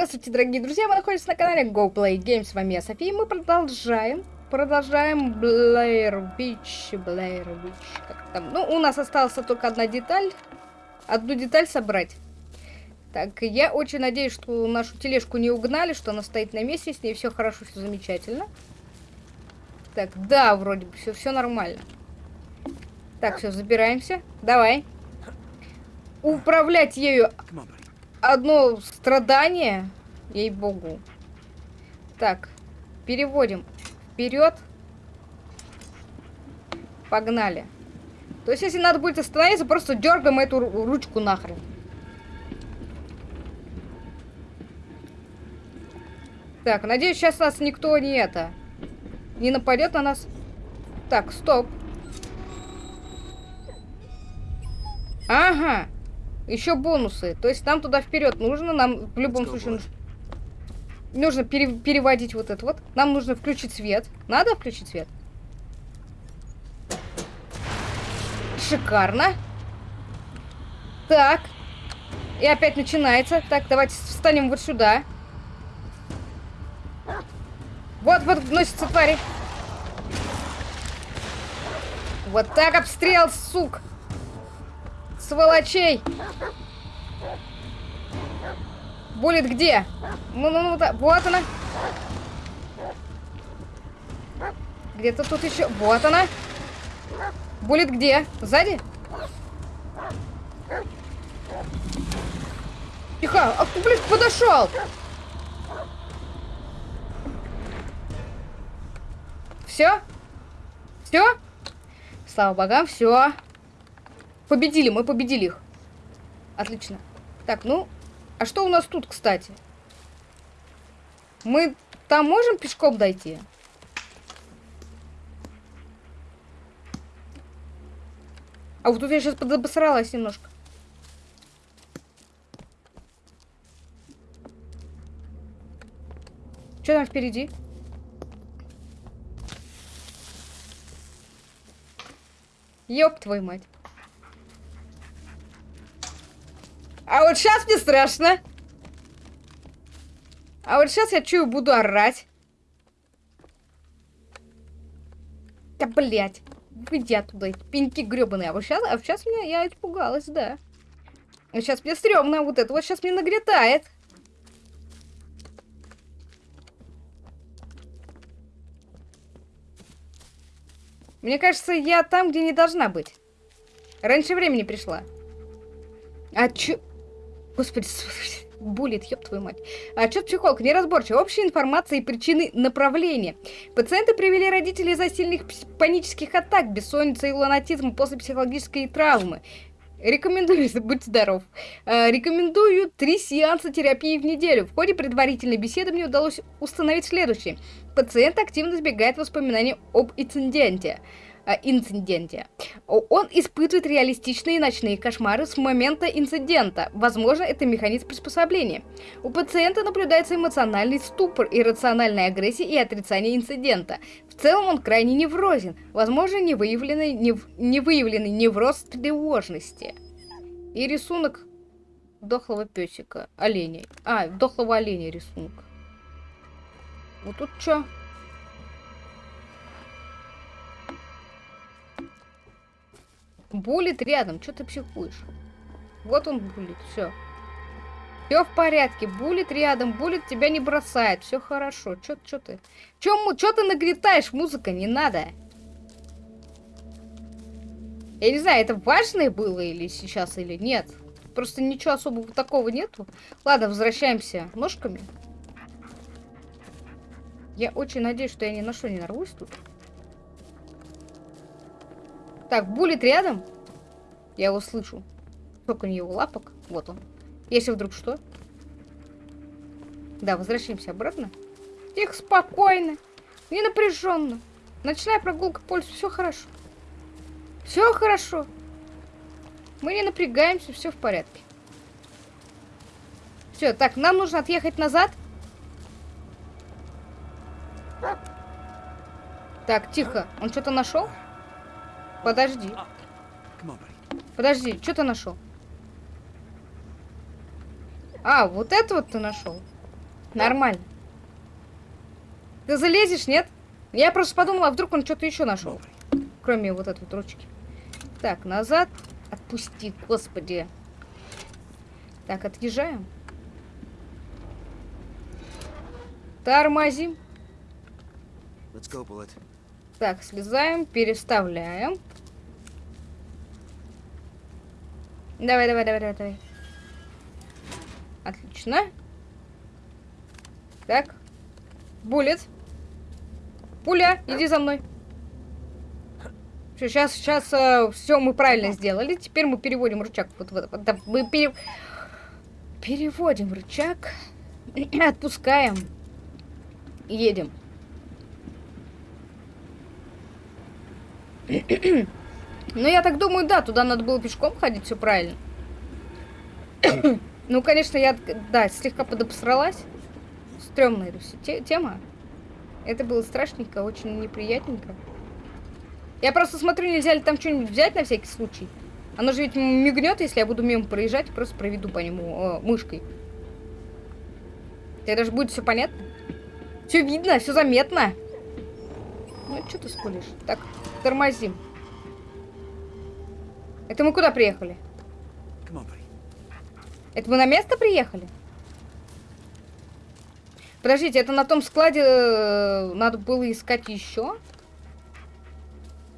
Здравствуйте, дорогие друзья, вы находитесь на канале Go Play Games, с вами я, София, и мы продолжаем, продолжаем Blair Beach, Blair Beach, как там, ну, у нас осталась только одна деталь, одну деталь собрать. Так, я очень надеюсь, что нашу тележку не угнали, что она стоит на месте, с ней все хорошо, все замечательно. Так, да, вроде бы все, все нормально. Так, все, забираемся, давай. Управлять ею одно страдание, ей-богу. Так, переводим вперед. Погнали. То есть, если надо будет остановиться, просто дергаем эту ручку нахрен. Так, надеюсь, сейчас нас никто не это... Не нападет на нас. Так, стоп. Ага. Еще бонусы. То есть нам туда вперед нужно. Нам в любом случае нужно, нужно пере переводить вот это вот. Нам нужно включить свет. Надо включить свет? Шикарно. Так. И опять начинается. Так, давайте встанем вот сюда. Вот, вот, носится твари. Вот так обстрел, сук сволочей! Булит где? Ну, ну, ну, да. вот она. Где-то тут еще. Вот она. Булит где? Сзади? Тихо! А, блин, подошел! Все? Все? Слава богам, все. Победили, мы победили их. Отлично. Так, ну, а что у нас тут, кстати? Мы там можем пешком дойти? А вот тут я сейчас подобосралась немножко. Что там впереди? Ёб твою мать. А вот сейчас мне страшно. А вот сейчас я чую, буду орать. Да, блядь. Выйди оттуда, эти пеньки гребаные. А вот сейчас, а сейчас меня, я испугалась, да. А сейчас мне стрёмно, вот это вот сейчас мне нагретает. Мне кажется, я там, где не должна быть. Раньше времени пришла. А чё... Господи, булит, ёб твою мать. Отчет психолог неразборчив. Общая информация и причины направления. Пациенты привели родителей из-за сильных панических атак, бессонницы и лунатизма после психологической травмы. Рекомендую, будь здоров. А, рекомендую три сеанса терапии в неделю. В ходе предварительной беседы мне удалось установить следующее. Пациент активно избегает воспоминаний об инциденте. Инциденте. Он испытывает реалистичные ночные кошмары с момента инцидента. Возможно, это механизм приспособления. У пациента наблюдается эмоциональный ступор, иррациональная агрессия и отрицание инцидента. В целом он крайне неврозен. Возможно, невыявленный, нев... невыявленный невроз тревожности. И рисунок дохлого песика, оленя. А, дохлого оленя рисунок. Вот тут что? Булит рядом. Что ты психуешь? Вот он булит. Все. Все в порядке. Булит рядом. Булит тебя не бросает. Все хорошо. Че чё ты? Че чё ты нагретаешь? Музыка не надо. Я не знаю, это важное было или сейчас, или нет. Просто ничего особого такого нету. Ладно, возвращаемся ножками. Я очень надеюсь, что я ни на что не нарвусь тут. Так, булит рядом. Я его слышу. Сколько у него лапок. Вот он. Если вдруг что. Да, возвращаемся обратно. Тихо, спокойно. Не напряженно. Ночная прогулка по все хорошо. Все хорошо. Мы не напрягаемся, все в порядке. Все, так, нам нужно отъехать назад. Так, тихо. Он что-то нашел? Подожди. Подожди, что ты нашел? А, вот это вот ты нашел. Нормально. Ты залезешь, нет? Я просто подумала, а вдруг он что-то еще нашел. Кроме вот этой вот ручки. Так, назад. Отпусти, господи. Так, отъезжаем. Тормозим. Go, так, слезаем, переставляем. Давай, давай, давай, давай, давай. Отлично. Так. Буллет. Пуля, иди за мной. Сейчас, сейчас э, все мы правильно сделали. Теперь мы переводим рычаг. Вот, вот, вот, мы пере... переводим рычаг. Отпускаем. Едем. Ну, я так думаю, да, туда надо было пешком ходить, все правильно. ну, конечно, я, да, слегка подобсралась. Стремная эта вся тема. Это было страшненько, очень неприятненько. Я просто смотрю, нельзя ли там что-нибудь взять на всякий случай. Оно же ведь мигнет, если я буду мимо проезжать, просто проведу по нему э, мышкой. Это же будет все понятно. Все видно, все заметно. Ну, что ты скулишь? Так, тормозим. Это мы куда приехали? Это мы на место приехали? Подождите, это на том складе э, надо было искать еще?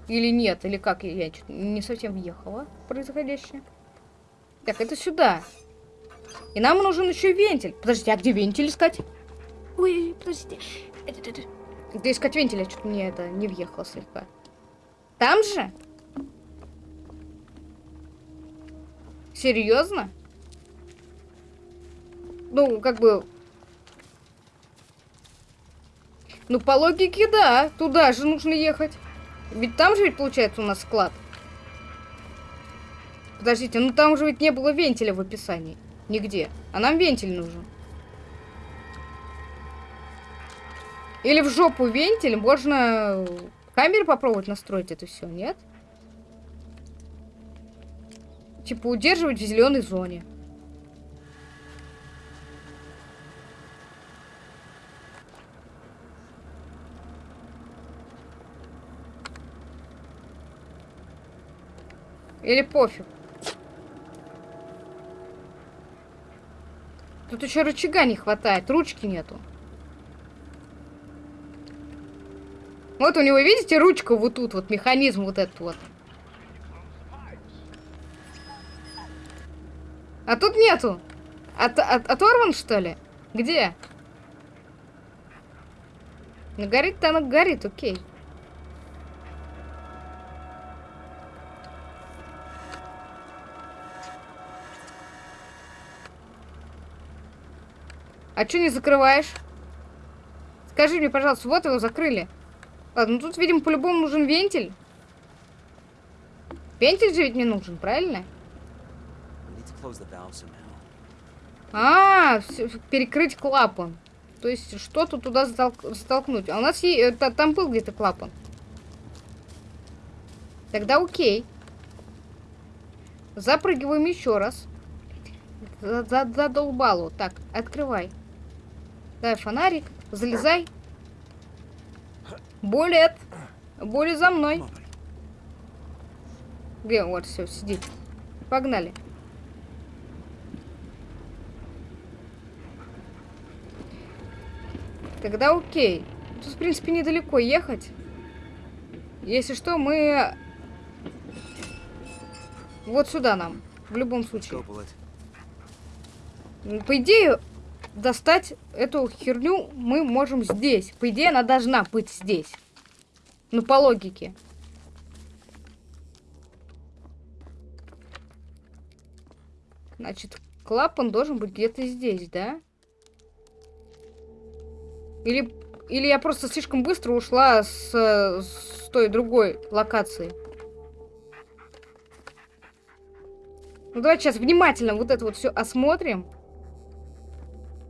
Или нет? Или как? Я, я не совсем въехала в происходящее. Так, это сюда. И нам нужен еще вентиль. Подождите, а где вентиль искать? Ой, подождите. Где искать вентиль? Я что-то мне это не въехала слегка. Там же? Серьезно? Ну, как бы... Ну, по логике, да. Туда же нужно ехать. Ведь там же ведь получается у нас склад. Подождите, ну там же ведь не было вентиля в описании. Нигде. А нам вентиль нужен. Или в жопу вентиль. Можно камеры попробовать настроить это все, нет? Типа удерживать в зеленой зоне. Или пофиг. Тут еще рычага не хватает, ручки нету. Вот у него, видите, ручка вот тут, вот механизм вот этот вот. А тут нету. От, от, оторван, что ли? Где? Ну, горит-то она горит, окей. А что не закрываешь? Скажи мне, пожалуйста, вот его закрыли. Ладно, ну тут, видимо, по-любому нужен вентиль. Вентиль же ведь не нужен, правильно? А, перекрыть клапан. То есть что-то туда столкнуть. А у нас есть, это, там был где-то клапан. Тогда окей. Запрыгиваем еще раз. Задолбало. Так, открывай. Дай фонарик. Залезай. Булет. Булет за мной. Где? Вот, все, сидит. Погнали. Тогда окей. Тут, в принципе, недалеко ехать. Если что, мы... Вот сюда нам. В любом случае. По идее, достать эту херню мы можем здесь. По идее, она должна быть здесь. Ну, по логике. Значит, клапан должен быть где-то здесь, да? Или, или я просто слишком быстро ушла с, с той другой локации. Ну, давайте сейчас внимательно вот это вот все осмотрим.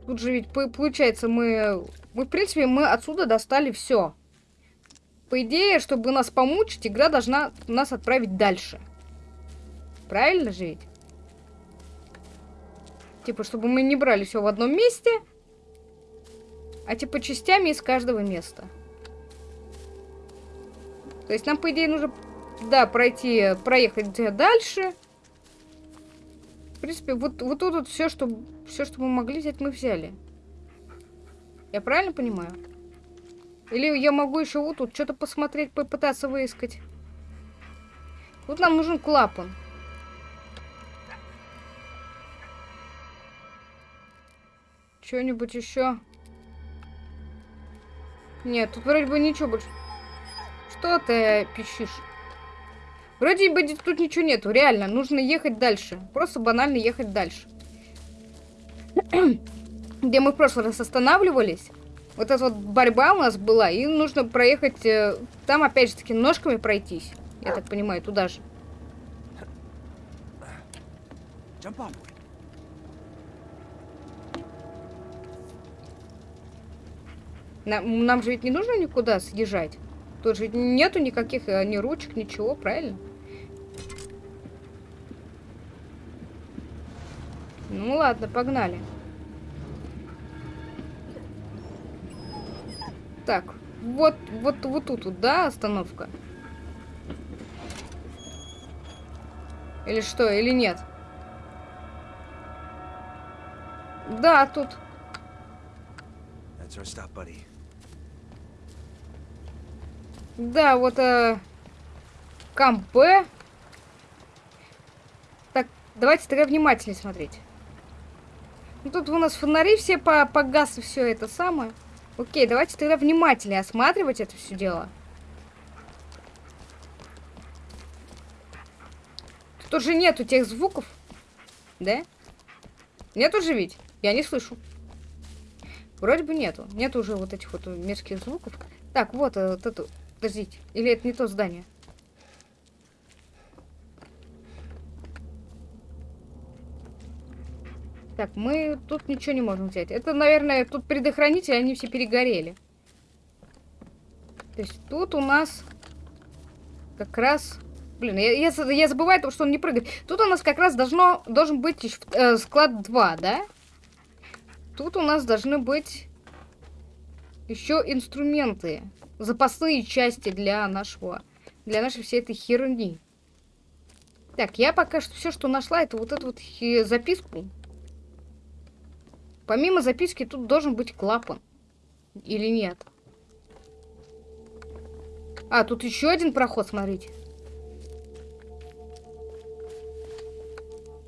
Тут же ведь получается мы... Мы, в принципе, мы отсюда достали все. По идее, чтобы нас помучить, игра должна нас отправить дальше. Правильно же ведь? Типа, чтобы мы не брали все в одном месте. а типа частями из каждого места. То есть нам, по идее, нужно, да, пройти, проехать дальше. Принципе, вот, вот тут вот все, что, все, что мы могли взять, мы взяли. Я правильно понимаю? Или я могу еще вот тут что-то посмотреть, попытаться выискать? Тут нам нужен клапан. Что-нибудь еще? Нет, тут вроде бы ничего больше. Что ты пищишь? Вроде бы тут ничего нету, реально. Нужно ехать дальше. Просто банально ехать дальше. Где мы в прошлый раз останавливались. Вот эта вот борьба у нас была. И нужно проехать... Э, там опять же таки ножками пройтись. Я так понимаю, туда же. Нам, нам же ведь не нужно никуда съезжать. Тут же нету никаких э, ни ручек, ничего, правильно? Ну ладно, погнали. Так, вот, вот, вот тут, да, остановка? Или что, или нет? Да, тут. That's our stop, buddy. Да, вот э, кампе. Так, давайте тогда внимательнее смотреть. Ну, тут у нас фонари все по погас и все это самое. Окей, давайте тогда внимательнее осматривать это все дело. Тут же нету тех звуков. Да? Нету же ведь? Я не слышу. Вроде бы нету. Нету уже вот этих вот мерзких звуков. Так, вот, э, вот эту Подождите, или это не то здание? Так, мы тут ничего не можем взять. Это, наверное, тут предохранители, они все перегорели. То есть тут у нас как раз... Блин, я, я, я забываю, потому что он не прыгает. Тут у нас как раз должно, должен быть э, склад 2, да? Тут у нас должны быть еще инструменты запасные части для нашего, для нашей всей этой херни. Так, я пока что все, что нашла, это вот эту вот записку. Помимо записки тут должен быть клапан. Или нет? А, тут еще один проход, смотрите.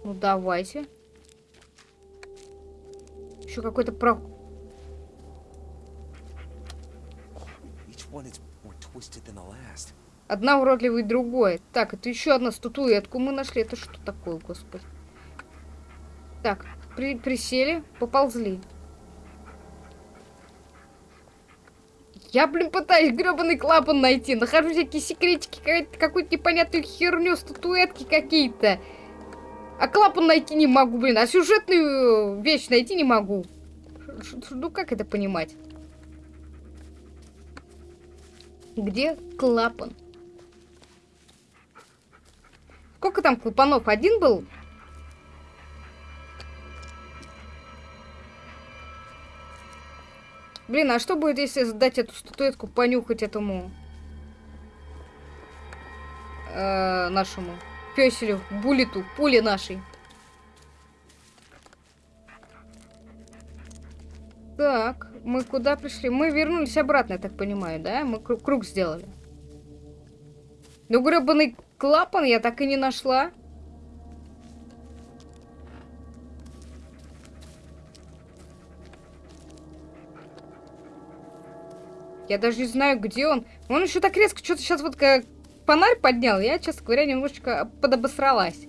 Ну, давайте. Еще какой-то проход. Одна уродливая и другое. Так, это еще одна статуэтку мы нашли. Это что такое, господи? Так, при присели, поползли. Я, блин, пытаюсь гребаный клапан найти. Нахожу всякие секретики, какую-то непонятную херню, статуэтки какие-то. А клапан найти не могу, блин. А сюжетную вещь найти не могу. Ну, как это понимать? Где клапан? Сколько там клапанов? Один был? Блин, а что будет, если сдать эту статуэтку, понюхать этому э, нашему песелю, булиту, пуле нашей? Так, мы куда пришли? Мы вернулись обратно, я так понимаю, да? Мы круг, сделали. Ну, гребаный клапан я так и не нашла. Я даже не знаю, где он. Он еще так резко что-то сейчас вот как фонарь поднял. Я, честно говоря, немножечко подобосралась.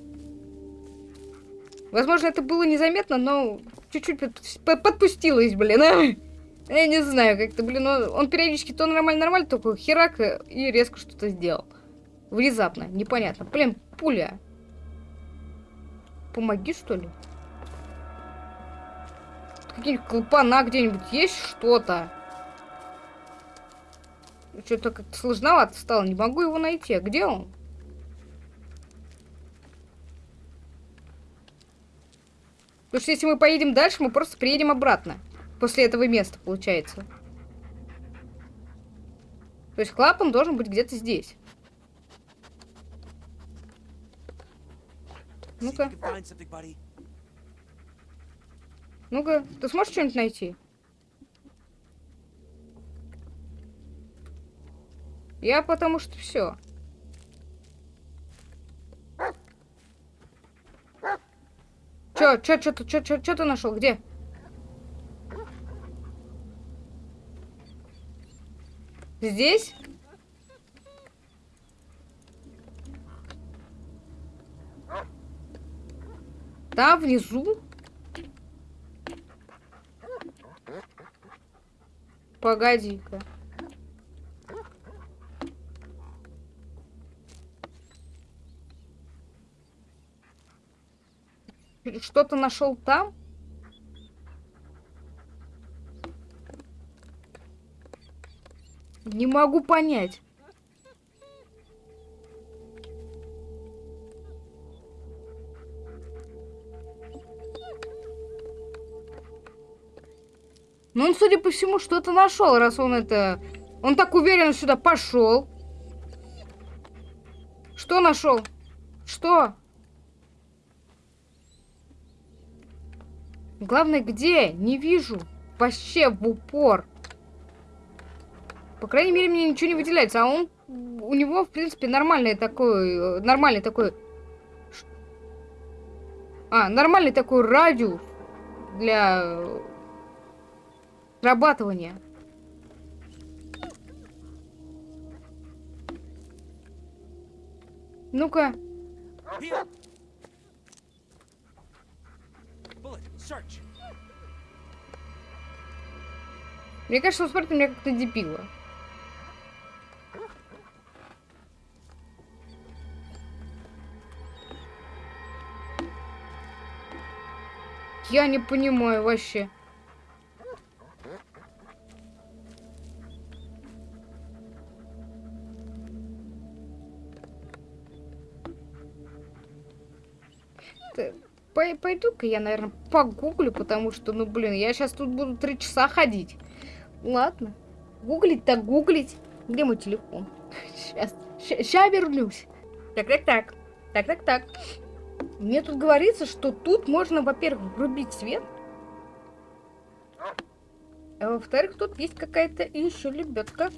Возможно, это было незаметно, но чуть-чуть подпустилась, блин, а? Я не знаю, как-то, блин, он, он периодически то нормально-нормально, только херак и резко что-то сделал. Внезапно, непонятно. Блин, пуля. Помоги, что ли? Какие-нибудь клапана где-нибудь есть что-то? Что-то как-то сложновато стало. Не могу его найти. А где он? Потому что если мы поедем дальше, мы просто приедем обратно. После этого места, получается. То есть клапан должен быть где-то здесь. Ну-ка. Ну-ка, ты сможешь что-нибудь найти? Я потому что все. Чё, чё, чё, чё, чё, чё ты нашел? Где? Здесь? Там внизу? Погоди-ка. Что-то нашел там? Не могу понять. Ну, он, судя по всему, что-то нашел, раз он это... Он так уверенно сюда пошел. Что нашел? Что? Главное, где? Не вижу. Вообще в упор. По крайней мере, мне ничего не выделяется. А он... У него, в принципе, нормальный такой... э, Нормальный такой... А, нормальный такой радиус для э, срабатывания. Ну-ка. Bullet, search. Мне кажется, он смотрит меня как-то дебила. Я не понимаю вообще. Пойду-ка я, наверное, погуглю, потому что, ну, блин, я сейчас тут буду три часа ходить. Ладно. Гуглить так гуглить. Где мой телефон? Сейчас. Сейчас вернусь. Так, так, так. Так, так, так. Мне тут говорится, что тут можно, во-первых, врубить свет. А во-вторых, тут есть какая-то еще лебедка.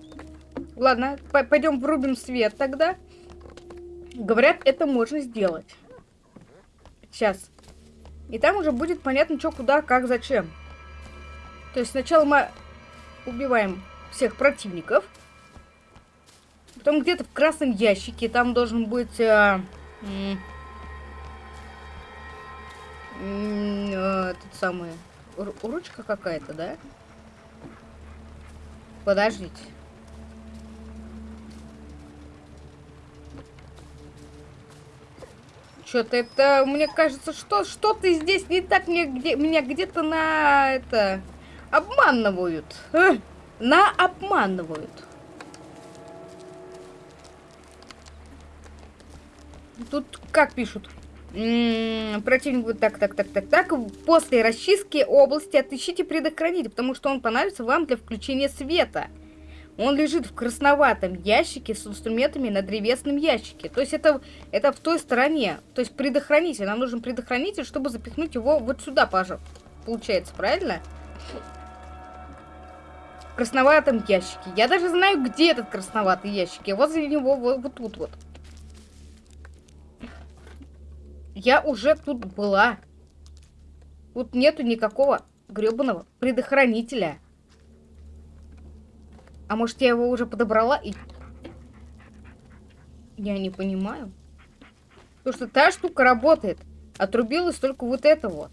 Ладно, пойдем врубим свет тогда. Говорят, это можно сделать. Сейчас. И там уже будет понятно, что, куда, как, зачем. То есть сначала мы убиваем всех противников. Потом где-то в красном ящике там должен быть... э, тот самый... ру- Ручка какая-то, да? Подождите. Что-то это, мне кажется, что что-то здесь не так, мне где, меня где-то на это обманывают. Э, на обманывают. Тут как пишут? Противник будет так, так, так, так, так. После расчистки области отыщите предохранитель, потому что он понадобится вам для включения света. Он лежит в красноватом ящике с инструментами на древесном ящике. То есть это, это в той стороне. То есть предохранитель. Нам нужен предохранитель, чтобы запихнуть его вот сюда, пожалуйста. Получается, правильно? В красноватом ящике. Я даже знаю, где этот красноватый ящик. Я возле него вот, вот тут вот. Я уже тут была. Тут нету никакого гребаного предохранителя. А может, я его уже подобрала и... Я не понимаю. Потому что та штука работает. Отрубилась только вот это вот.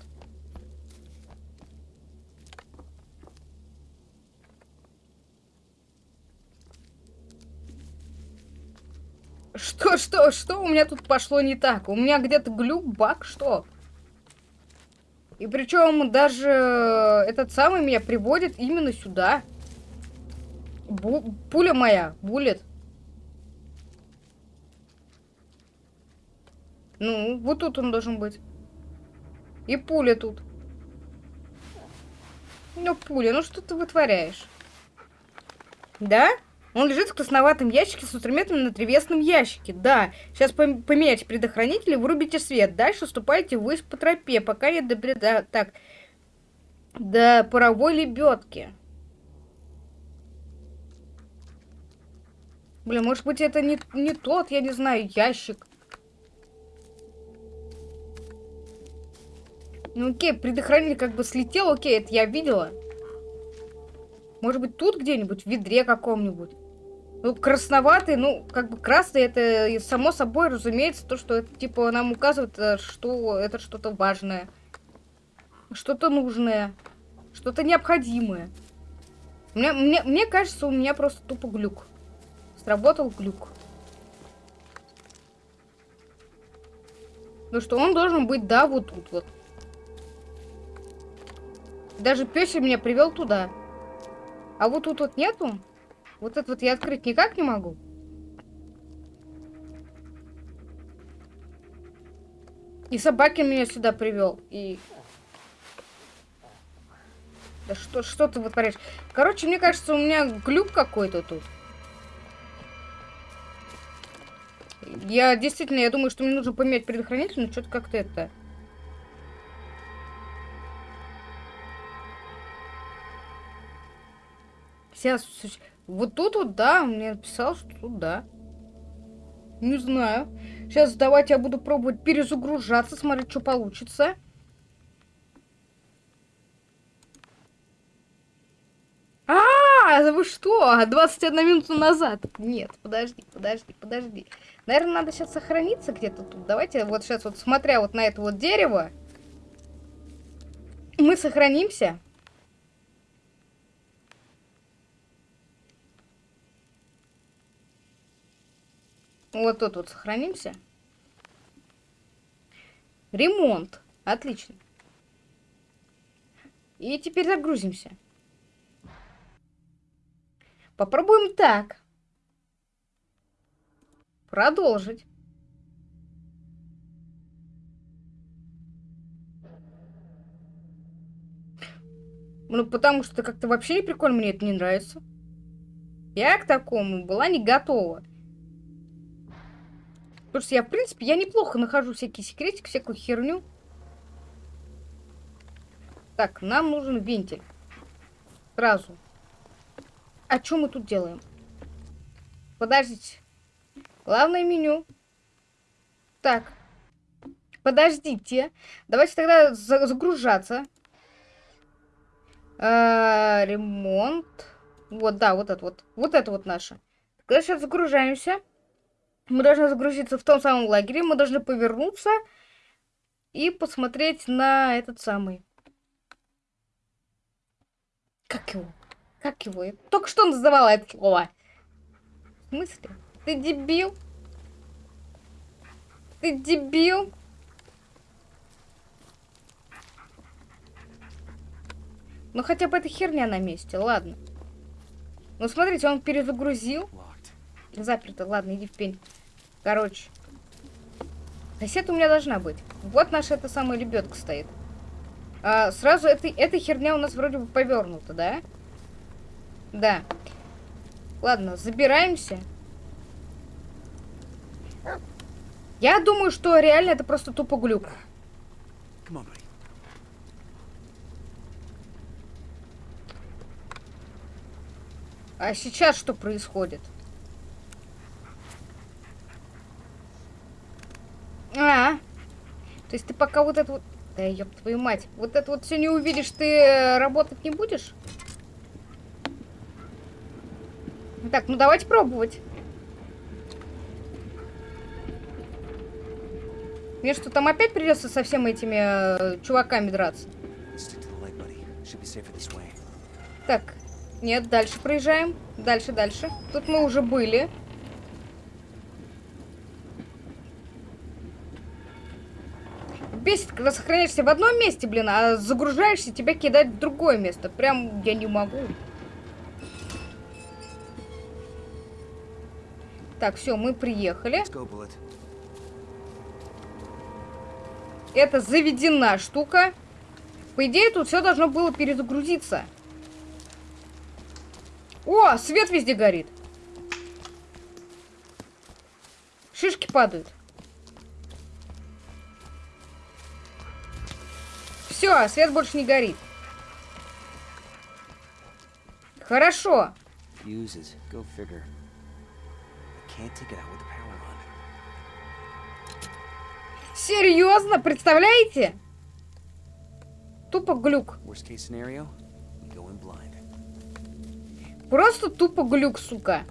Что, что, что у меня тут пошло не так? У меня где-то глюк, баг, что? И причем даже этот самый меня приводит именно сюда. Бу- пуля моя, булет. Ну, вот тут он должен быть. И пуля тут. Ну, пуля, ну что ты вытворяешь? Да? Он лежит в красноватом ящике с инструментами на древесном ящике. Да. Сейчас пом поменяйте предохранитель и вырубите свет. Дальше ступайте ввысь по тропе, пока не до... Да, так. До паровой лебедки. Блин, может быть это не, не тот, я не знаю, ящик. Ну окей, предохранитель как бы слетел, окей, это я видела. Может быть тут где-нибудь, в ведре каком-нибудь. Ну, красноватый, ну, как бы красный, это само собой разумеется, то, что это, типа, нам указывает, э, что это что-то важное. Что-то нужное. Что-то необходимое. Мне, мне, мне кажется, у меня просто тупо глюк. Сработал глюк. Ну что, он должен быть, да, вот тут вот. Даже песик меня привел туда. А вот тут вот нету? Вот это вот я открыть никак не могу. И собаки меня сюда привел. И... Да что, что ты вытворяешь? Короче, мне кажется, у меня глюк какой-то тут. Я действительно, я думаю, что мне нужно поменять предохранитель, но что-то как-то это... Сейчас... Вот тут вот, да, мне написал, что тут, да. Не знаю. Сейчас давайте я буду пробовать перезагружаться, смотреть, что получится. А, -а, а, вы что? 21 минуту назад. Нет, подожди, подожди, подожди. Наверное, надо сейчас сохраниться где-то тут. Давайте вот сейчас вот, смотря вот на это вот дерево, мы сохранимся. Вот тут вот сохранимся. Ремонт. Отлично. И теперь загрузимся. Попробуем так. Продолжить. Ну, потому что как-то вообще не прикольно, мне это не нравится. Я к такому была не готова. Потому что я, в принципе, я неплохо нахожу всякие секретики, всякую херню. Так, нам нужен вентиль. Сразу. А что мы тут делаем? Подождите. Главное меню. Так. Подождите. Давайте тогда загружаться. А, ремонт. Вот, да, вот это вот. Вот это вот наше. Тогда сейчас загружаемся. Мы должны загрузиться в том самом лагере. Мы должны повернуться и посмотреть на этот самый. Как его? Как его? Я только что называла это слово. В смысле? Ты дебил? Ты дебил? Ну хотя бы эта херня на месте, ладно. Ну смотрите, он перезагрузил. Заперто, ладно, иди в пень. Короче. Кассета у меня должна быть. Вот наша эта самая лебедка стоит. А, сразу эта, эта херня у нас вроде бы повернута, да? Да. Ладно, забираемся. Я думаю, что реально это просто тупо глюк. А сейчас что происходит? А, то есть ты пока вот это вот... Да ёб твою мать. Вот это вот все не увидишь, ты э, работать не будешь? Так, ну давайте пробовать. Мне что, там опять придется со всеми этими э, чуваками драться? Так, нет, дальше проезжаем. Дальше, дальше. Тут мы уже были. Бесит, когда сохраняешься в одном месте, блин, а загружаешься, тебя кидать в другое место. Прям я не могу. Так, все, мы приехали. Это заведена штука. По идее, тут все должно было перезагрузиться. О, свет везде горит. Шишки падают. Все, а свет больше не горит. Хорошо. Серьезно, представляете? Тупо глюк. Просто тупо глюк, сука.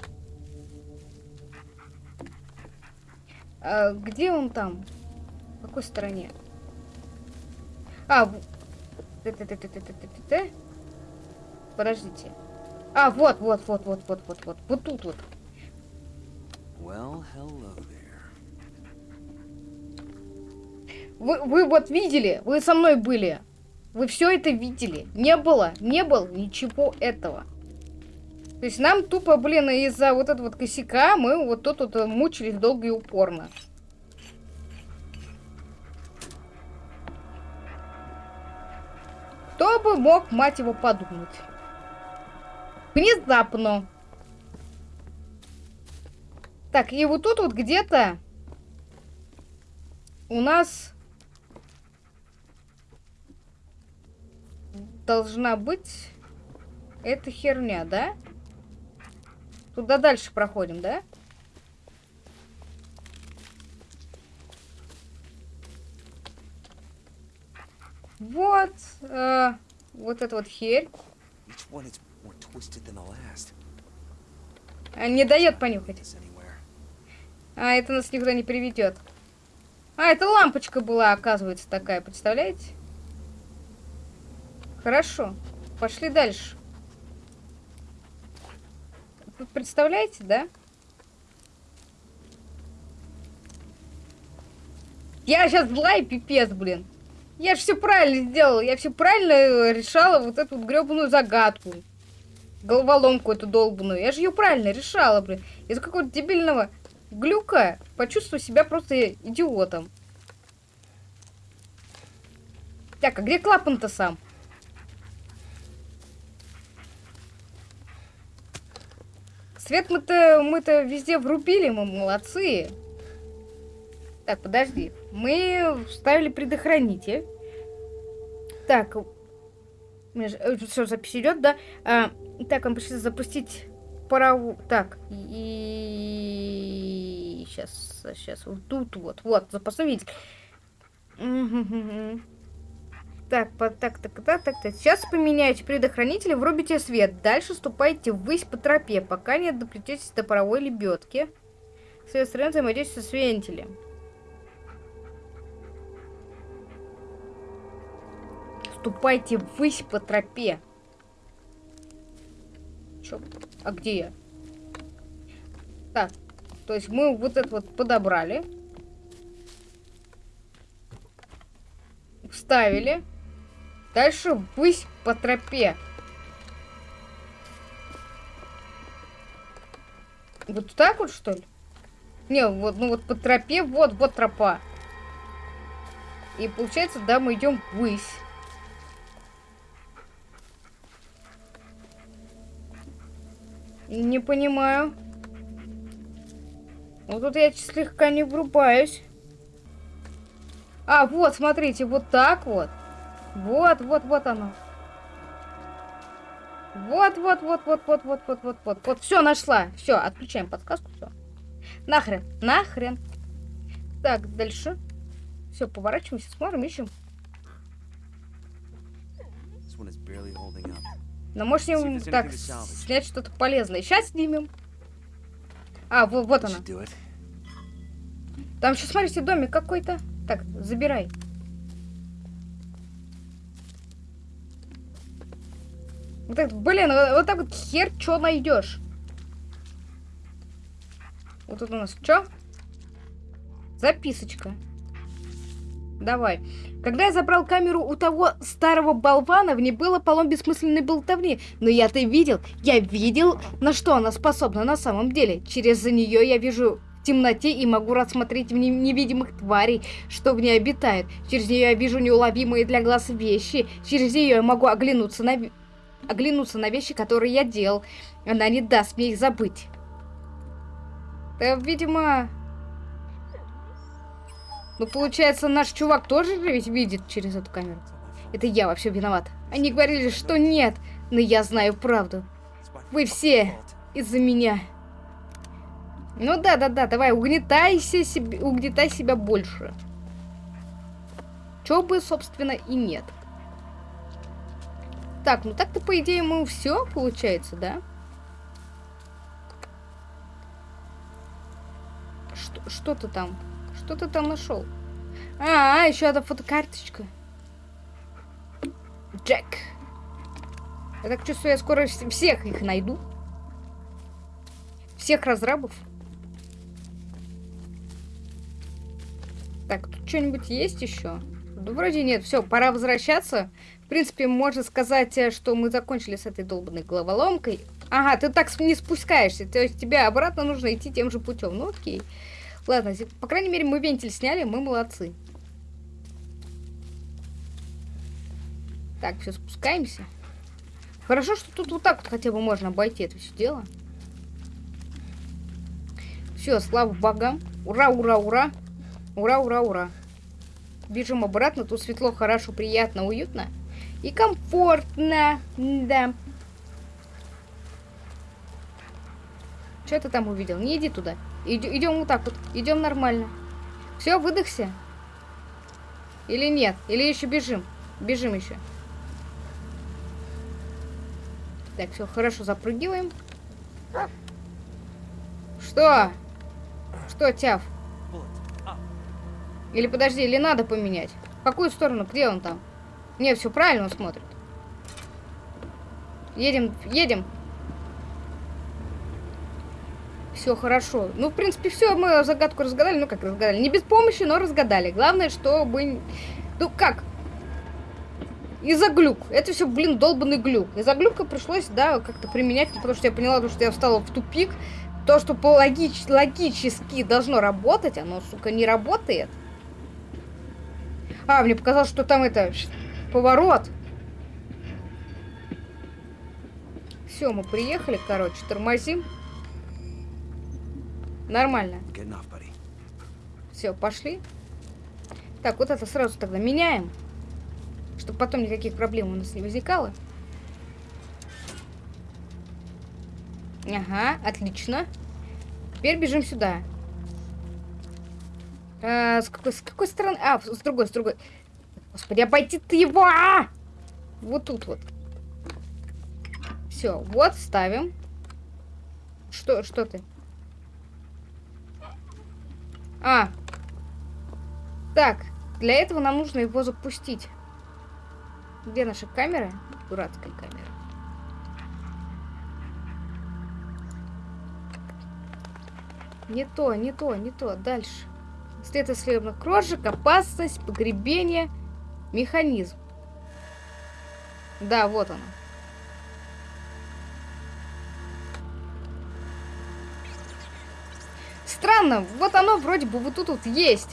А, где он там? В какой стороне? А. Подождите. А, вот, вот, вот, вот, вот, вот, вот. Вот тут вот. Well, hello there. Вы, вы вот видели, вы со мной были. Вы все это видели. Не было, не было ничего этого. То есть нам тупо, блин, из-за вот этого вот косяка мы вот тут вот мучились долго и упорно. Кто бы мог, мать его, подумать? Внезапно. Так, и вот тут вот где-то у нас должна быть эта херня, да? Туда дальше проходим, да? Вот, э, вот эта вот херь. А, Не дает понюхать. А, это нас никуда не приведет. А, это лампочка была, оказывается, такая, представляете? Хорошо. Пошли дальше. Вы представляете, да? Я сейчас злая пипец, блин. Я же все правильно сделала. Я все правильно э, решала вот эту вот гребаную загадку. Головоломку эту долбаную. Я же ее правильно решала, блин. Из-за какого-то дебильного глюка почувствую себя просто идиотом. Так, а где клапан-то сам? Свет мы-то мы-то везде врубили, мы молодцы. Так, подожди. Мы вставили предохранитель. Так. Все, запись идет, да? А, так, он пришли запустить парову... Так, и... Сейчас, сейчас, вот тут вот, вот, запасной. Мгм. Так, так, так, так, так, так. Сейчас поменяете предохранитель врубите свет. Дальше ступайте ввысь по тропе, пока не доплететесь до паровой лебедки. Свет стороны взаимодействие с вентилем. Ступайте ввысь по тропе. Чё? А где я? Так, то есть мы вот это вот подобрали. Вставили. Дальше ввысь по тропе. Вот так вот, что ли? Не, вот, ну вот по тропе, вот, вот тропа. И получается, да, мы идем ввысь. Не понимаю. Вот тут я слегка не врубаюсь. А, вот, смотрите, вот так вот. Вот, вот, вот оно. Вот, вот, вот, вот, вот, вот, вот, вот, вот, вот. Все, нашла. Все, отключаем подсказку, все. Нахрен, нахрен. Так, дальше. Все, поворачиваемся, смотрим, ищем. This one is. Но может there's так, снять что-то полезное. Сейчас снимем. А, вот, вот она. Там еще, смотрите, домик какой-то. Так, забирай. Вот так, блин, вот, вот так вот хер что найдешь. Вот тут у нас что? Записочка. Давай. Когда я забрал камеру у того старого болвана, в ней было полно бессмысленной болтовни. Но я-то видел, я видел, на что она способна на самом деле. Через нее я вижу темноте и могу рассмотреть в невидимых тварей, что в ней обитают. Через нее я вижу неуловимые для глаз вещи. Через нее я могу оглянуться на, оглянуться на вещи, которые я делал. Она не даст мне их забыть. Да, видимо... Ну, получается, наш чувак тоже же ведь видит через эту камеру. Это я вообще виноват. Они говорили, что нет, но я знаю правду. Вы все из-за меня. Ну да, да, да, давай, угнетайся себе, угнетай себя больше. Чё бы, собственно, и нет. Так, ну так-то, по идее, мы все получается, да? Что, что ты там? Что ты там нашел? А, а, еще одна фотокарточка. Джек. Я так чувствую, я скоро вс- всех их найду. Всех разрабов. Так, тут что-нибудь есть еще? Да вроде нет. Все, пора возвращаться. В принципе, можно сказать, э, что мы закончили с этой долбанной головоломкой. Ага, ты так не спускаешься. То есть тебе обратно нужно идти тем же путем. Ну окей. Ладно, по крайней мере, мы вентиль сняли, мы молодцы. Так, все, спускаемся. Хорошо, что тут вот так вот хотя бы можно обойти это все дело. Все, слава богам. Ура, ура, ура. Ура, ура, ура. Бежим обратно. Тут светло, хорошо, приятно, уютно. И комфортно. Да. Что ты там увидел? Не иди туда. Идем вот так вот. Идем нормально. Все, выдохся? Или нет? Или еще бежим? Бежим еще. Так, все, хорошо, запрыгиваем. Что? Что, Тяв? Или подожди, или надо поменять? В какую сторону? Где он там? Не, все правильно он смотрит. Едем, едем. Все хорошо. Ну, в принципе, все, мы загадку разгадали. Ну, как разгадали? Не без помощи, но разгадали. Главное, чтобы... Ну, как? Из-за глюк. Это все, блин, долбанный глюк. Из-за глюка пришлось, да, как-то применять, потому что я поняла, то, что я встала в тупик. То, что по логич... логически должно работать, оно, сука, не работает. А, мне показалось, что там это... Поворот. Все, мы приехали, короче, тормозим. Нормально. Все, пошли. Так, вот это сразу тогда меняем. Чтобы потом никаких проблем у нас не возникало. Ага, отлично. Теперь бежим сюда. А, с, какой, с какой стороны? А, с другой, с другой. Господи, обойти ты его! А! Вот тут вот. Все, вот ставим. Что, что ты? А. Так, для этого нам нужно его запустить. Где наша камера? Дурацкая камера. Не то, не то, не то. Дальше. След исследованных крошек, опасность, погребение, механизм. Да, вот оно. Странно, вот оно вроде бы вот тут вот есть.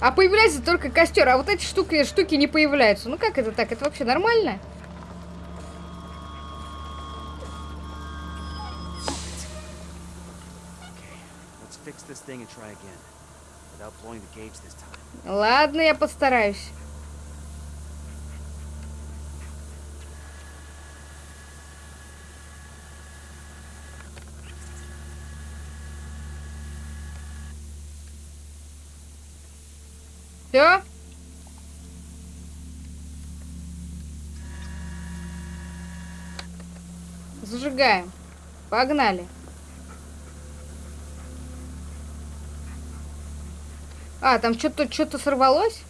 А появляется только костер, а вот эти штуки, штуки не появляются. Ну как это так? Это вообще нормально? Let's fix this Все? Зажигаем. Погнали. А, там что-то что-то сорвалось?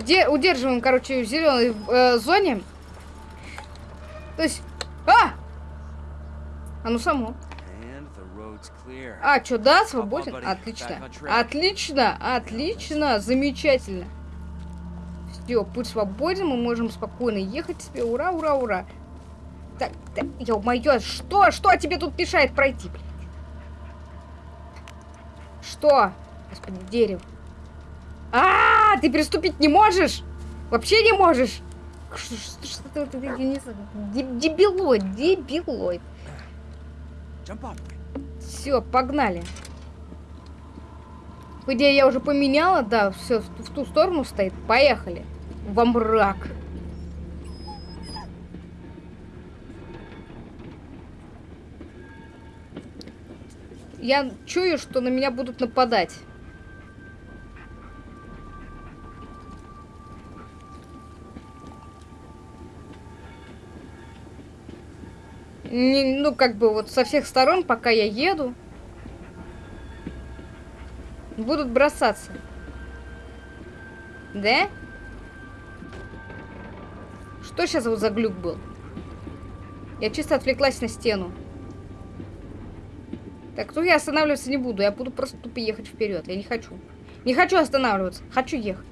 Где удерживаем, короче, в зеленой э, зоне. То есть... А! Оно само. А, что, да, свободен? Отлично. Отлично, отлично, замечательно. Все, путь свободен, мы можем спокойно ехать себе. Ура, ура, ура. Так, так, ё-моё, что? Что тебе тут мешает пройти? Что? Господи, дерево. Ты приступить не можешь? Вообще не можешь? Что, что, что ты, ты, я не знаю, де- дебилоид, дебилоид. Все, погнали. По идее, я уже поменяла, да, все в ту сторону стоит. Поехали. Во мрак. Я чую, что на меня будут нападать. Не- ну, как бы вот со всех сторон, пока я еду, будут бросаться. Да? Что сейчас вот за глюк был? Я чисто отвлеклась на стену. Так, ну я останавливаться не буду. Я буду просто тупо ехать вперед. Я не хочу. Не хочу останавливаться. Хочу ехать.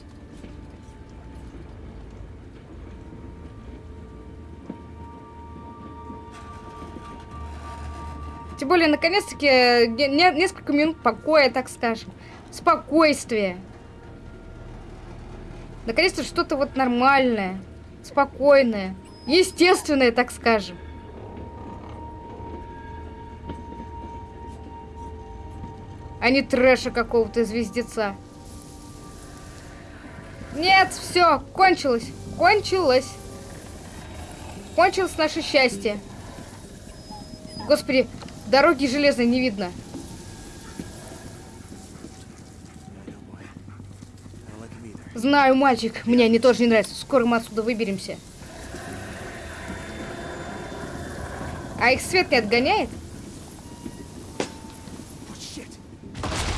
Тем более, наконец-таки, э, не- не- несколько минут покоя, так скажем. Спокойствие. Наконец-то что-то вот нормальное, спокойное, естественное, так скажем. А не трэша какого-то звездеца. Нет, все, кончилось. Кончилось. Кончилось наше счастье. Господи, дороги железной не видно. Знаю, мальчик, мне они тоже не нравятся. Скоро мы отсюда выберемся. А их свет не отгоняет?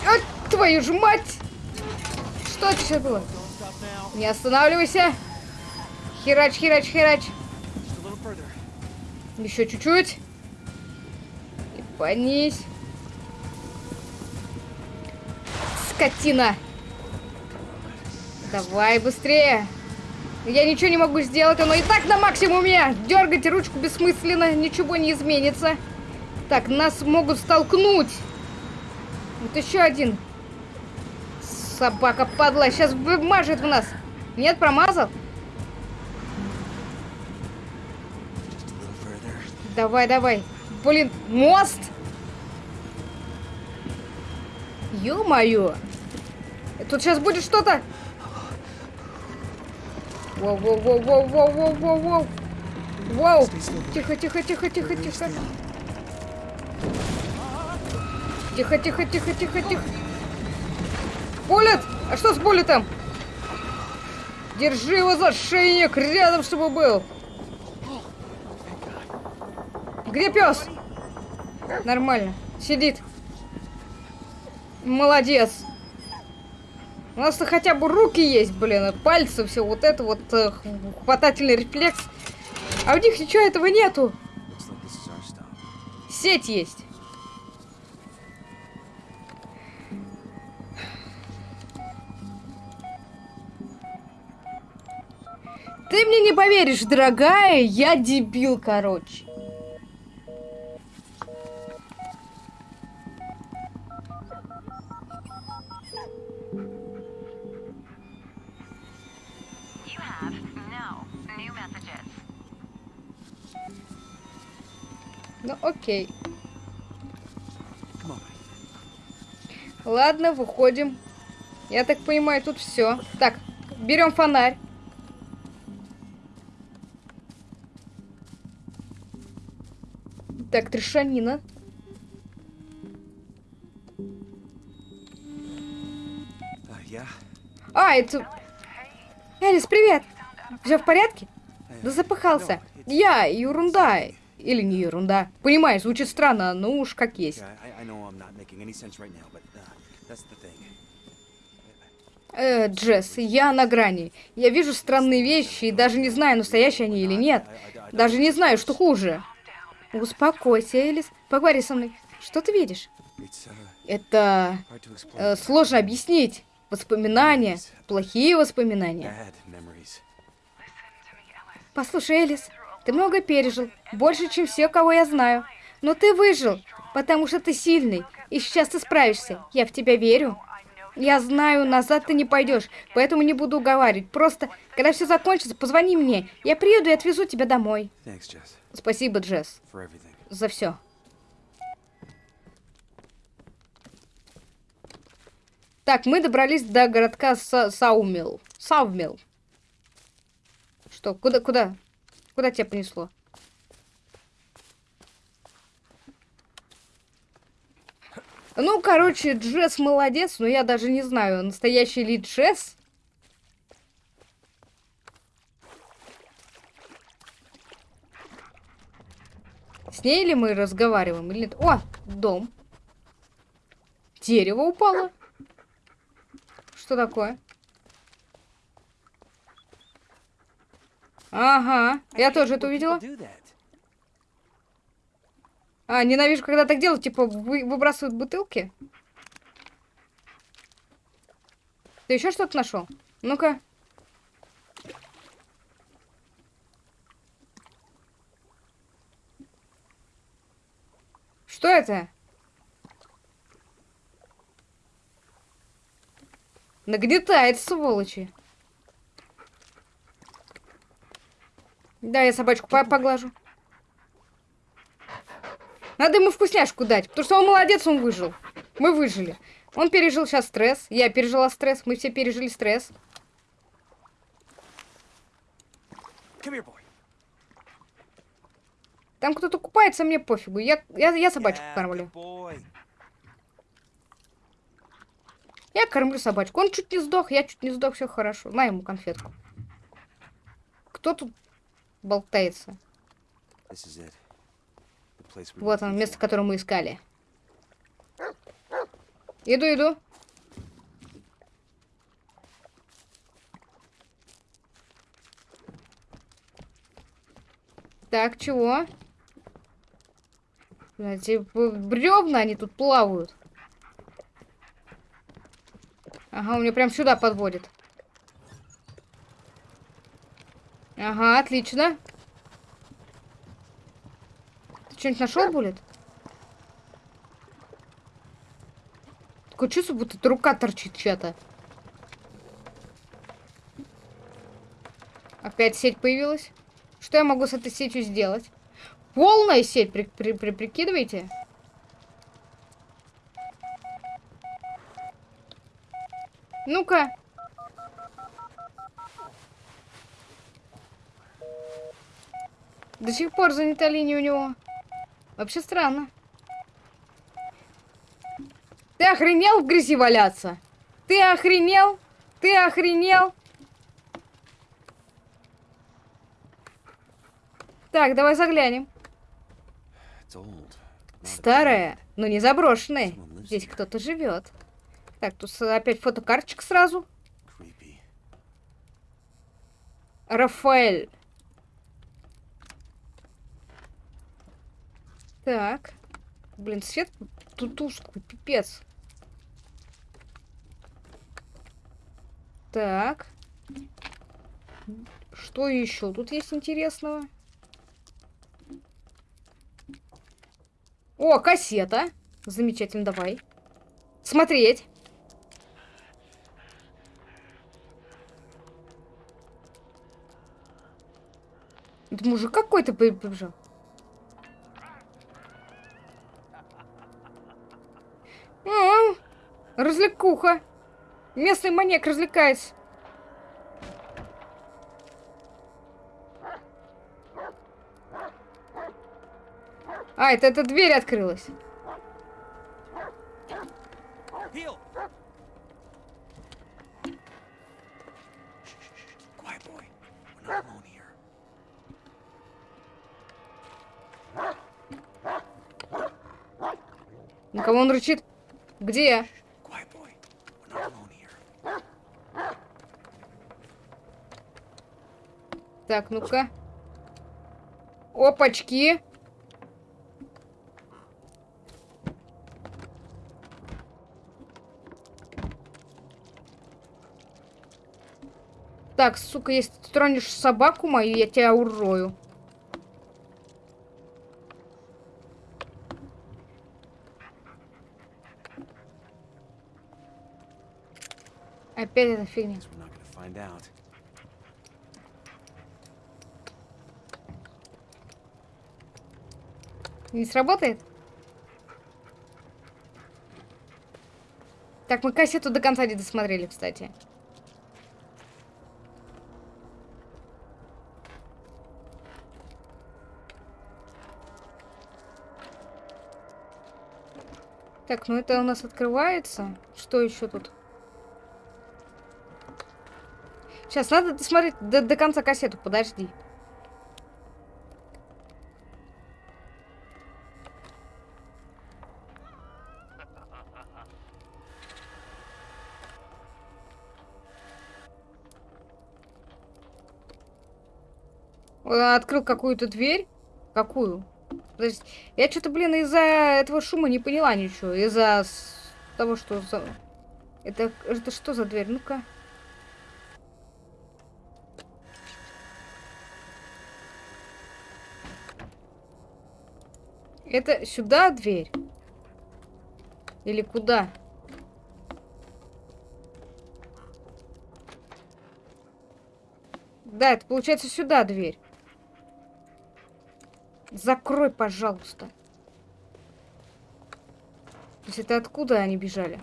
А, твою же мать! Что это сейчас было? Не останавливайся. Херач, херач, херач. Еще чуть-чуть. Понись. Скотина. Давай быстрее. Я ничего не могу сделать, оно и так на максимуме. Дергать ручку бессмысленно, ничего не изменится. Так, нас могут столкнуть. Вот еще один. Собака падла, сейчас мажет в нас. Нет, промазал? Давай, давай. Блин, мост! Ё-моё! Тут сейчас будет что-то... Воу-воу-воу-воу-воу-воу-воу! Воу! Тихо, тихо, тихо, тихо, тихо. Тихо, тихо, тихо, тихо, тихо. Буллет! А что с буллетом? Держи его за шейник рядом, чтобы был. Где пес? Нормально. Сидит. Молодец. У нас-то хотя бы руки есть, блин, пальцы, все вот это вот э, хватательный рефлекс. А у них ничего этого нету. Сеть есть. Ты мне не поверишь, дорогая, я дебил, короче. Ну, окей. Ладно, выходим. Я так понимаю, тут все. Так, берем фонарь. Так, трешанина. Yeah. А, это... Элис, привет! Все в порядке? Да запыхался. Я, ерунда. Или не ерунда. Понимаю, звучит странно, но уж как есть. Uh. Э, Джесс, я на грани. Я вижу странные вещи и даже не знаю, настоящие они или нет. Даже не знаю, что хуже. Успокойся, Элис. Поговори со мной. Что ты видишь? Uh, Это э, сложно объяснить. Воспоминания. Плохие воспоминания. Послушай, Элис, ты много пережил. Больше, чем все, кого я знаю. Но ты выжил, потому что ты сильный. И сейчас ты справишься. Я в тебя верю. Я знаю, назад ты не пойдешь, поэтому не буду уговаривать. Просто, когда все закончится, позвони мне. Я приеду и отвезу тебя домой. Thanks, Jess, Спасибо, Джесс, за все. Так, мы добрались до городка Са- Саумил. Саумил. Что, куда, куда? Куда тебя понесло? Ну, короче, Джесс молодец, но я даже не знаю, настоящий ли Джесс. С ней ли мы разговариваем или нет? О, дом. Дерево упало. Что такое? Ага, я тоже это увидела. А, ненавижу, когда так делают, типа вы- выбрасывают бутылки. Ты еще что-то нашел? Ну-ка. Что это? Нагнетает, сволочи. Да, я собачку по- поглажу. Надо ему вкусняшку дать, потому что он молодец, он выжил. Мы выжили. Он пережил сейчас стресс, я пережила стресс, мы все пережили стресс. Там кто-то купается, мне пофигу. Я, я, я собачку Yeah, кормлю. Я кормлю собачку. Он чуть не сдох, я чуть не сдох, все хорошо. На ему конфетку. Кто тут болтается? Вот он, место, которое мы искали. Иду, иду. Так, чего? Эти бревна, они тут плавают. Ага, у меня прям сюда подводит. Ага, отлично. Ты что-нибудь нашел, Булет? Такое чувство, будто рука торчит чья-то. Опять сеть появилась. Что я могу с этой сетью сделать? Полная сеть, при, при- при- прикидываете? Ну-ка. До сих пор занята линия у него. Вообще странно. Ты охренел в грязи валяться? Ты охренел? Ты охренел? Так, давай заглянем. Старая, но не заброшенная. Здесь кто-то живет. Так, тут опять фотокарточка сразу. Рафаэль. Так. Блин, свет тут тусклый, пипец. Так. Что еще тут есть интересного? О, кассета. Замечательно, давай. Смотреть. Это мужик какой-то прибежал. М, Развлекуха. Местный маньяк развлекается. А, это эта дверь открылась. На кого он рычит? Где? Quiet, Так, ну-ка. Опачки. Так, сука, если ты тронешь собаку мою, я тебя урою. Опять эта фигня. Не сработает? Так, мы кассету до конца не досмотрели, кстати. Так, ну это у нас открывается. Что еще тут? Сейчас, надо досмотреть до, до конца кассету, подожди. Открыл какую-то дверь. Какую? Подожди. Я что-то, блин, из-за этого шума не поняла ничего. Из-за того, что за... Это, это что за дверь? Ну-ка. Это сюда дверь? Или куда? Да, это получается сюда дверь. Закрой, пожалуйста. То есть это откуда они бежали?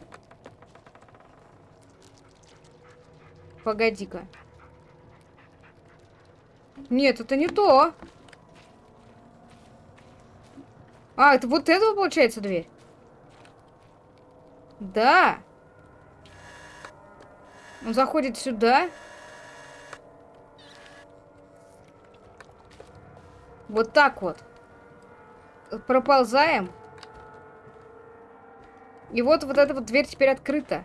Погоди-ка. Нет, это не то. А, это вот это получается дверь? Да. Он заходит сюда. Вот так вот. Проползаем. И вот вот эта вот дверь теперь открыта.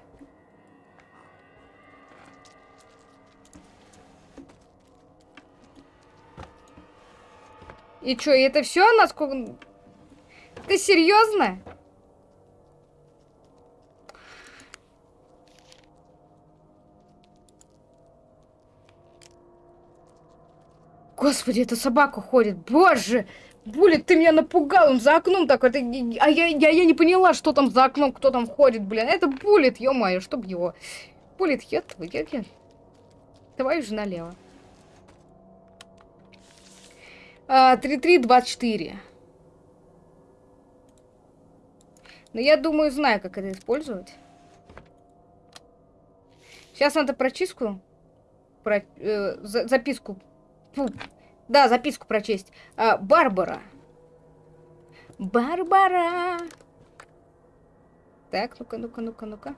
И чё, и это все, насколько... Ты серьезно? Господи, эта собака ходит. Боже! Булит, ты меня напугал, он за окном такой. Это... А я, я, я не поняла, что там за окном, кто там ходит, блин. Это Булит, ё-моё, чтоб его. Булит, я я, я... Давай уже налево. А, 3324. Но я думаю, знаю, как это использовать. Сейчас надо прочистку. Про, э, за- записку. Фу. Да, записку прочесть. А, Барбара. Барбара. Так, ну-ка, ну-ка, ну-ка, ну-ка.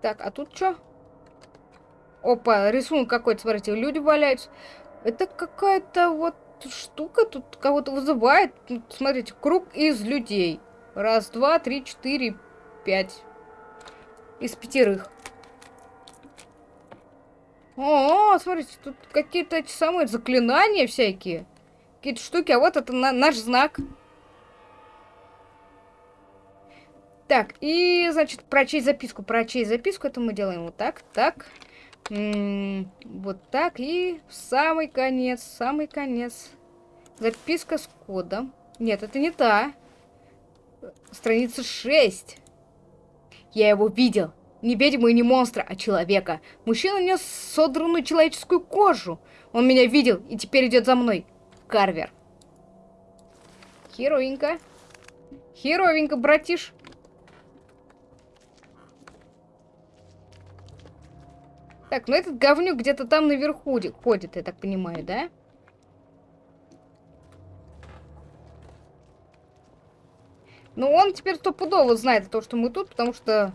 Так, а тут что? Опа, рисунок какой-то, смотрите, люди валяются. Это какая-то вот штука тут кого-то вызывает. Тут, смотрите, круг из людей. Раз, два, три, четыре, пять. Из пятерых. О, смотрите, тут какие-то эти самые заклинания всякие. Какие-то штуки, а вот это на- наш знак. Так, и, значит, прочесть записку. Прочесть записку, это мы делаем вот так, так. М, вот так, и в самый конец, самый конец. Записка с кодом. Нет, это не та. Страница 6. Я его видел. Не ведьму и не монстра, а человека. Мужчина нес содранную человеческую кожу. Он меня видел и теперь идет за мной. Карвер. Херовенько. Херовенько, братиш. Так, ну этот говнюк где-то там наверху ходит, я так понимаю, да? Ну, он теперь стопудово знает то, что мы тут, потому что...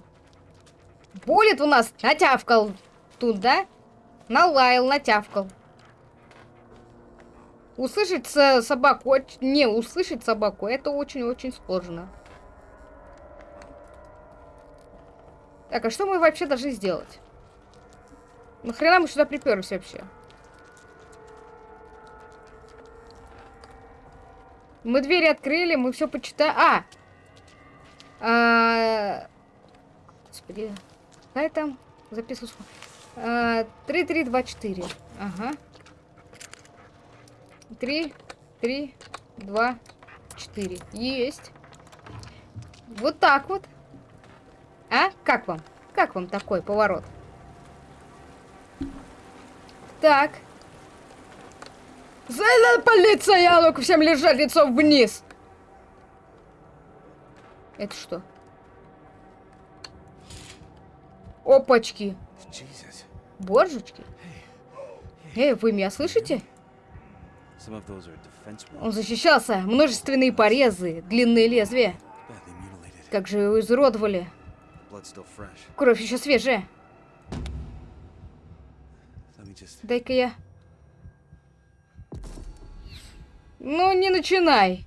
Болит у нас натявкал тут, да? Налаял, натявкал. Услышать со- собаку, не услышать собаку, это очень-очень сложно. Так, а что мы вообще должны сделать? Нахрена мы сюда приперлись вообще? Мы двери открыли, мы все почитали. А! а... Господи. Какая там? Записываю. А, 3, 3, 2, 4. Ага. 3, 3, 2, 4. Есть. Вот так вот. А? Как вам? Как вам такой поворот? Так. За полиция! Ну-ка всем лежать лицом вниз! Это что? Опачки. Божечки. Эй, вы меня слышите? Он защищался. Множественные порезы, длинные лезвия. Как же его изуродовали. Кровь еще свежая. Дай-ка я... Ну, не начинай.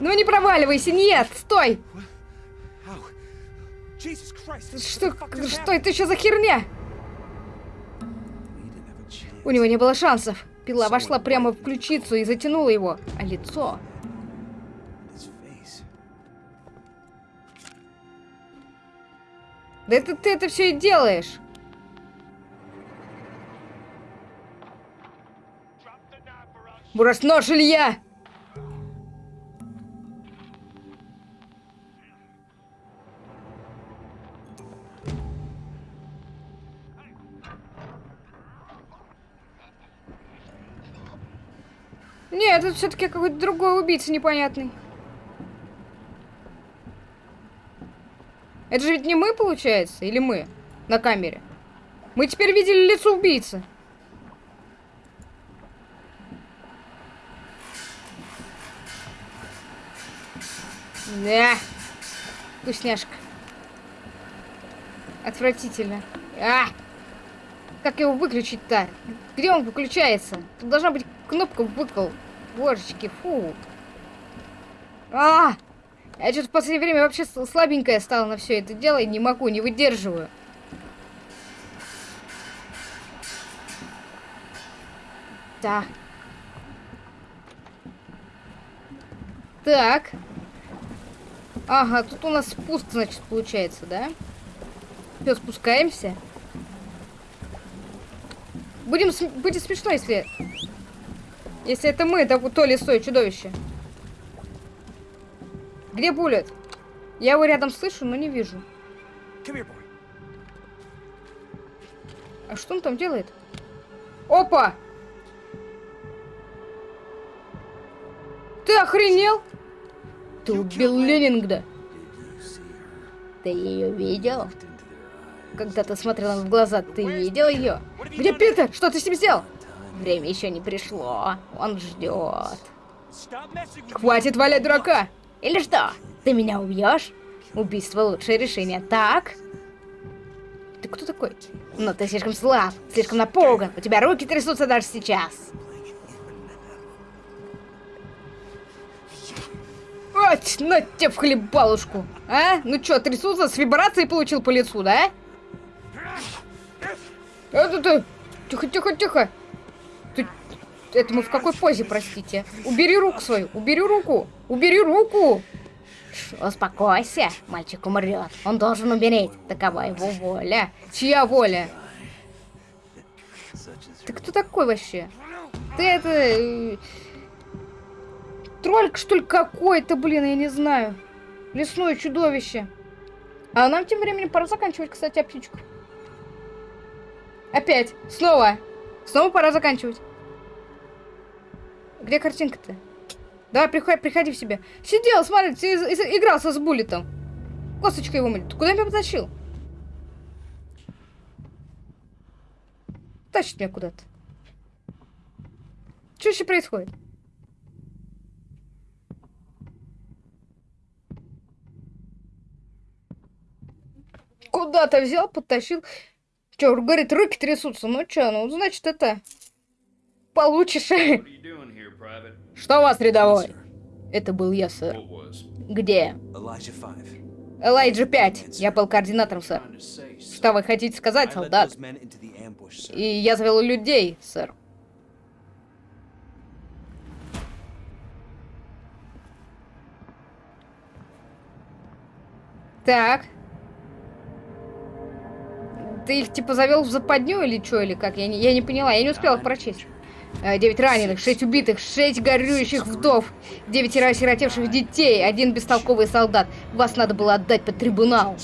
Ну, не проваливайся. Нет, стой. Что, just что это еще за херня? У него не было шансов. Пила вошла прямо в ключицу и затянула его. А лицо... Да это ты это все и делаешь. Брось нож, Илья! Нет, это все-таки какой-то другой убийца непонятный. Это же ведь не мы, получается? Или мы? На камере. Мы теперь видели лицо убийцы. Да. Вкусняшка. Отвратительно. А! Как его выключить-то? Где он выключается? Тут должна быть кнопка выкол. Божечки, фу. А! Я что-то в последнее время вообще слабенькая стала на все это дело и не могу, не выдерживаю. Да. Так. Ага, тут у нас спуск, значит, получается, да? Все, спускаемся. Будем см- будет смешно, если... Если это мы, то, то лесое чудовище. Где Буллет? Я его рядом слышу, но не вижу. А что он там делает? Опа! Ты охренел? Ты убил her? Ты ее видел? Когда ты смотрел им в глаза, ты видел ее? Где Питер? Что ты с ним сделал? Время еще не пришло. Он ждет. Хватит валять дурака! Или что? Ты меня убьешь? Убийство лучшее решение, так? Ты кто такой? Но ты слишком слаб, слишком напуган. У тебя руки трясутся даже сейчас. Ать, на тебе в хлебалушку. А? Ну чё, трясутся, с вибрацией получил по лицу, да? Это ты... Тихо, тихо, тихо. Это мы в какой позе, простите? Убери руку свою, убери руку, убери руку. Успокойся, мальчик умрет. Он должен умереть. Такова его воля. Чья воля? Ты кто такой вообще? Ты это... э, Тролль, что ли, какой-то, блин, я не знаю. Лесное чудовище. А нам тем временем пора заканчивать, кстати, птичку. Опять. Снова. Снова пора заканчивать. Где картинка-то? Давай, приходи, приходи в себя. Сидел, смотри, ты игрался с буллетом. Косточка его мыть. Куда меня потащил? Тащит меня куда-то. Что еще происходит? Куда-то взял, подтащил. Че, говорит, руки трясутся. Ну что, ну, значит, это... Получишь. Что у вас, рядовой? Это был я, сэр. Где? Elijah 5. Элайджа 5. Я был координатором, сэр. Что вы хотите сказать, солдат? И я завел людей, сэр. Так. Ты их типа завел в западню или что, или как? Я не, я не поняла, я не успела их прочесть. Э, Девять раненых, шесть убитых, шесть горюющих вдов, девять осиротевших детей, один бестолковый солдат. Вас надо было отдать под трибунал.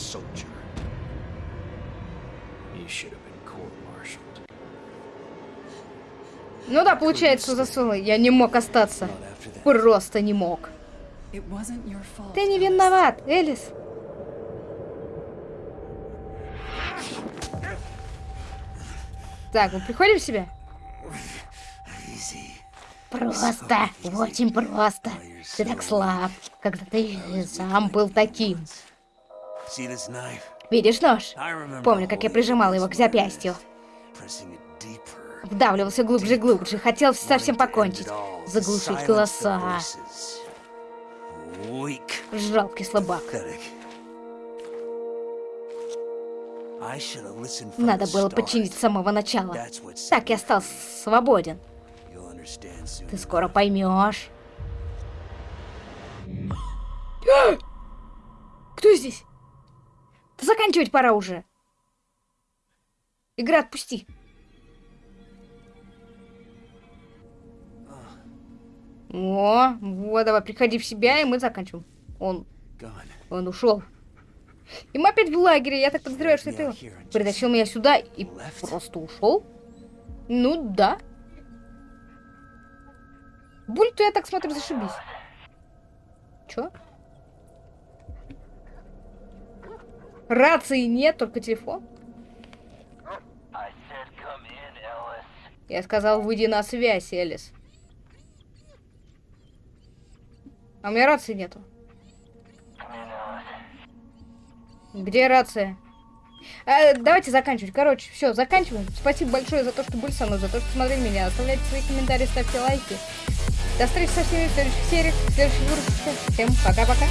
Ну да, получается, засунул. Я не мог остаться. Просто не мог. Ты не виноват, Элис. Так, мы приходим в себя? Просто, очень просто. Ты так слаб, когда ты сам был таким. Видишь нож? Помню, как я it его к запястью. Вдавливался глубже и глубже. Хотел совсем покончить. Заглушить голоса. Жалкий слабак. Надо было start. починить с самого начала. Так я стал свободен. Ты скоро поймешь. Кто здесь? Да заканчивать пора уже. Игра, отпусти. О, вот, давай, приходи в себя, и мы заканчиваем. Он, он ушел. И мы опять в лагере, я так подозреваю, что это он. Притащил меня сюда и просто ушел. Ну да. Буль-то я так смотрю, зашибись. Чё? Рации нет, только телефон. Я сказал, выйди на связь, Элис. А у меня рации нету. Где рация? А, давайте заканчивать. Короче, все, заканчиваем. Спасибо большое за то, что были со мной, за то, что смотрели меня. Оставляйте свои комментарии, ставьте лайки. До встречи со всеми в следующих сериях, в следующих выпусках. Всем пока-пока.